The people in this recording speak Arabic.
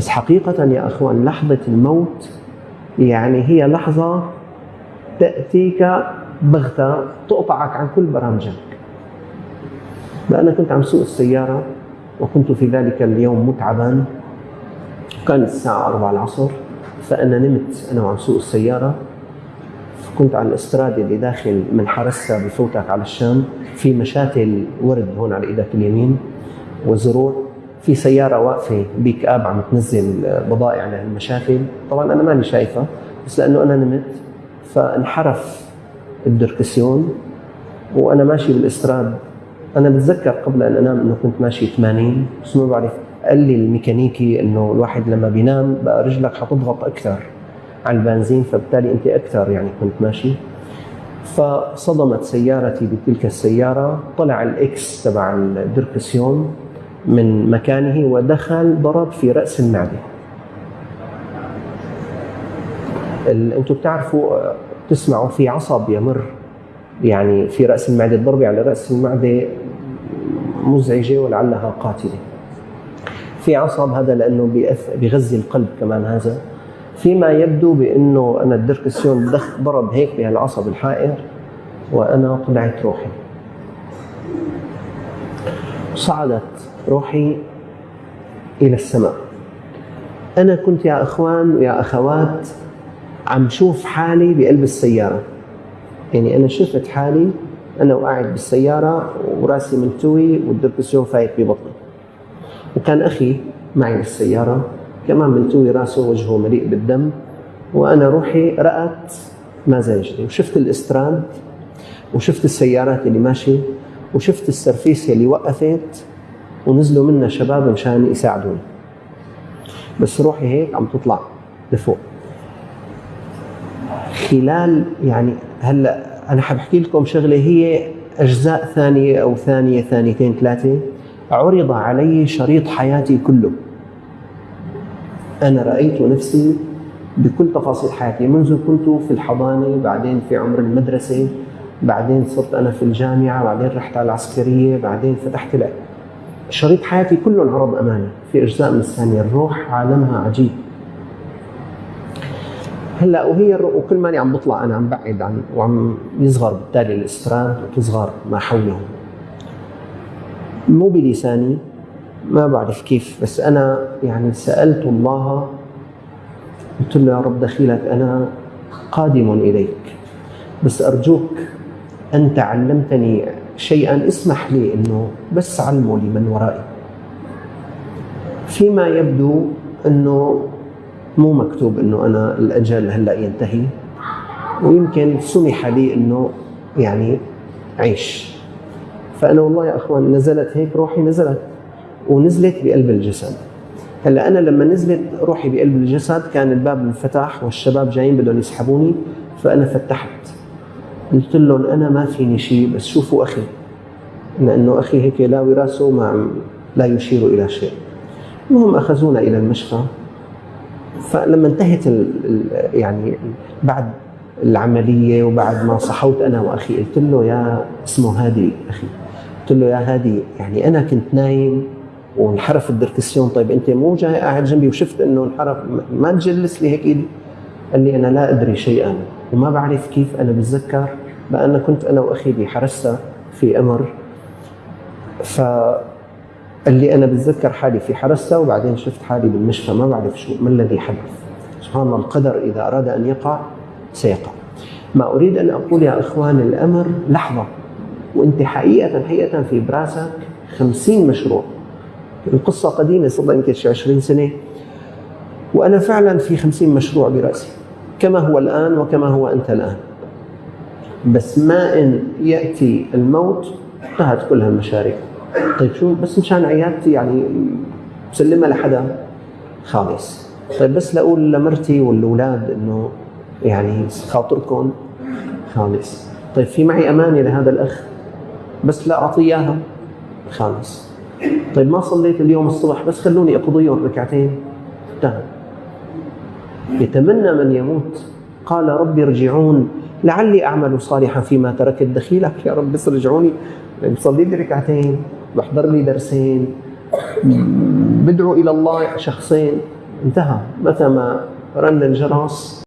بس حقيقة يا أخوان لحظة الموت يعني هي لحظة تأتيك بغتة تقطعك عن كل برامجك. أنا كنت عم سوق السيارة وكنت في ذلك اليوم متعبا. كانت الساعة 4 العصر فأنا نمت أنا وعم سوق السيارة. كنت على الاسترادة اللي داخل من حرسة بفوتك على الشام. في مشاتل ورد هون على إيدك اليمين وزروع. في سيارة واقفة بيك آب عم تنزل بضائع على المشاتل طبعا أنا ماني شايفة بس لأنه أنا نمت فانحرف الدركسيون وأنا ماشي بالاستراد أنا بتذكر قبل أن أنام إنه كنت ماشي 80 بس ما بعرف قال لي الميكانيكي إنه الواحد لما بينام بقى رجلك حتضغط أكثر على البنزين فبالتالي أنت أكثر يعني كنت ماشي. فصدمت سيارتي بتلك السيارة طلع الاكس تبع الدركسيون. من مكانه ودخل ضرب في رأس المعدة. أنتم بتعرفوا تسمعوا في عصب يمر يعني في رأس المعدة الضربه على رأس المعدة مزعجة ولعلها قاتلة. في عصب هذا لأنه بيغذي القلب كمان هذا. فيما يبدو بأنه أنا الدركسيون ضرب هيك بهالعصب الحائر وأنا طلعت روحي. صعدت روحي إلى السماء. أنا كنت يا إخوان ويا أخوات عم شوف حالي بقلب السيارة. يعني أنا شفت حالي أنا وقاعد بالسيارة وراسي ملتوي والدركسيون فايت ببطني. وكان أخي معي بالسيارة كمان ملتوي راسه وجهه مليء بالدم وأنا روحي رأت ما زاجني وشفت الاستراد وشفت السيارات اللي ماشية وشفت السرفيس اللي وقفت ونزلوا منا شباب مشان يساعدوني. بس روحي هيك عم تطلع لفوق. خلال يعني هلا أنا حبحكي لكم شغلة هي أجزاء ثانية أو ثانية ثانيتين ثلاثة. عرض علي شريط حياتي كله. أنا رأيت نفسي بكل تفاصيل حياتي منذ كنت في الحضانة بعدين في عمر المدرسة. بعدين صرت أنا في الجامعة بعدين رحت على العسكرية بعدين فتحت لك شريط حياتي كله انعرض امامي في أجزاء من الثانية. الروح عالمها عجيب. هلأ وهي وكل ماني عم بطلع أنا عم بعد عن وعم يصغر بالتالي الاستراد وتصغر ما حوله. مو بلساني ما بعرف كيف بس أنا يعني سألت الله قلت له يا رب دخيلك أنا قادم إليك. بس أرجوك انت علمتني شيئا اسمح لي إنه بس علمه لمن ورائي. فيما يبدو إنه مو مكتوب إنه أنا الأجل هلأ ينتهي ويمكن سمح لي إنه يعني عيش فأنا والله يا أخوان نزلت هيك روحي نزلت ونزلت بقلب الجسد. هلأ أنا لما نزلت روحي بقلب الجسد كان الباب انفتح والشباب جايين بدهم يسحبوني فأنا فتحت. قلت لهم أنا ما فيني شيء بس شوفوا أخي لأنه أخي هيك لاوي راسه ما لا يشير إلى شيء. المهم أخذونا إلى المشفى. فلما انتهت ال يعني بعد العملية وبعد ما صحوت أنا وأخي قلت له يا اسمه هادي أخي قلت له يا هادي يعني أنا كنت نايم وانحرف الدركسيون طيب أنت مو جاي قاعد جنبي وشفت إنه انحرف ما تجلس لي هيك قال لي أنا لا أدري شيئا. وما بعرف كيف أنا بتذكر بأن كنت أنا وأخي بحرسة في أمر. ف قال لي أنا بتذكر حالي في حرسة وبعدين شفت حالي بالمشفى ما بعرف شو ما الذي حدث. سبحان الله القدر إذا أراد أن يقع سيقع. ما أريد أن أقول يا إخوان الأمر لحظة وانت حقيقة حقيقه في براسك خمسين مشروع. القصة قديمة صار لها يمكن شي 20 سنة. وأنا فعلا في 50 مشروع برأسي. كما هو الآن وكما هو أنت الآن. بس ما إن يأتي الموت انتهت كل هالمشاريع طيب شو بس مشان عيادتي يعني بسلمها لحدا؟ خالص. طيب بس لأقول لمرتي والأولاد إنه يعني خاطركم. خالص. طيب في معي امانه لهذا الأخ؟ بس لا أعطيه إياها. خالص. طيب ما صليت اليوم الصبح بس خلوني اقضيهم ركعتين. انتهى. يتمنى من يموت. قال رب ارجعون. لعلي أعمل صالحا فيما تركت دخيلك يا رب بس رجعوني بصلي لي ركعتين بحضر لي درسين. بدعو إلى الله شخصين. انتهى. متى ما رن الجرس